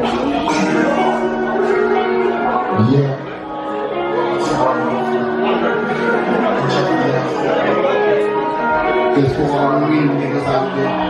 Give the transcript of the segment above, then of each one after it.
Yeah. It's for all the real niggas out there.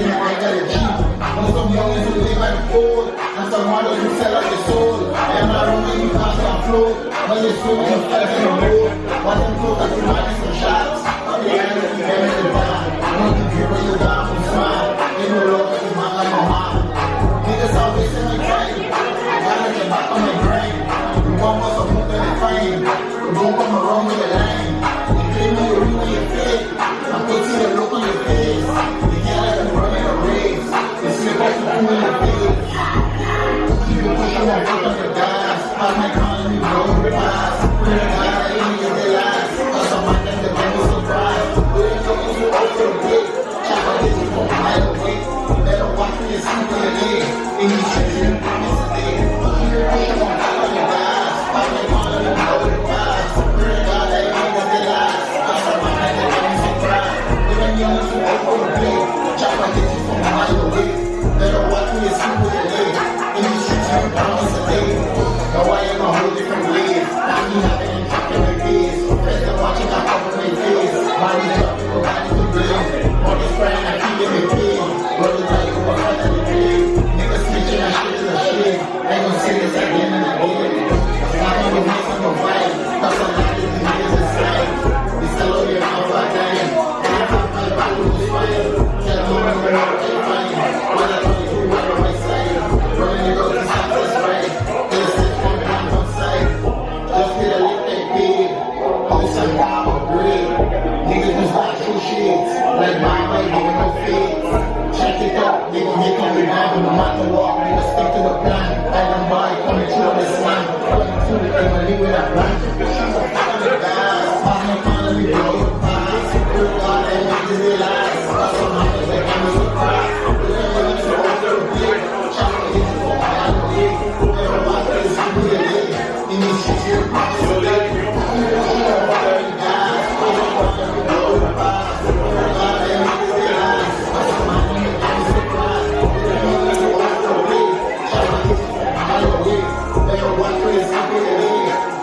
when we thinking that I gotta cheat. Know some youngins who live by the fold, and some mothers who sell out their soul. Them not only you flow, but they still in the flesh in the road. But them close that you might shots. But they ain't looking them in the back. Want to give you down from smile. Ain't no like you man like my mom. Niggas always in my train. Gotta get back on the brain. You want what's up with the fame. Don't come around with the lane. Streets, you promise a day. Keep it pushing Post some power, bread. Niggas was true shits. Like my way, nigga, no fakes. Check it out, nigga, they coming down no matter what. Nigga, stick to the plan. Island boy coming through on this land. Coming through the leave with a.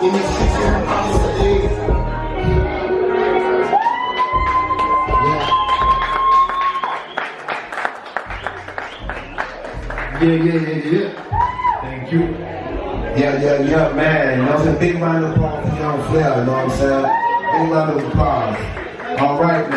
Yeah, yeah, yeah, yeah. Thank you. Yeah, yeah, yeah, man. You know what I'm saying? Big round of applause for Young Flair, you know what I'm saying? Big round of applause. All right, man.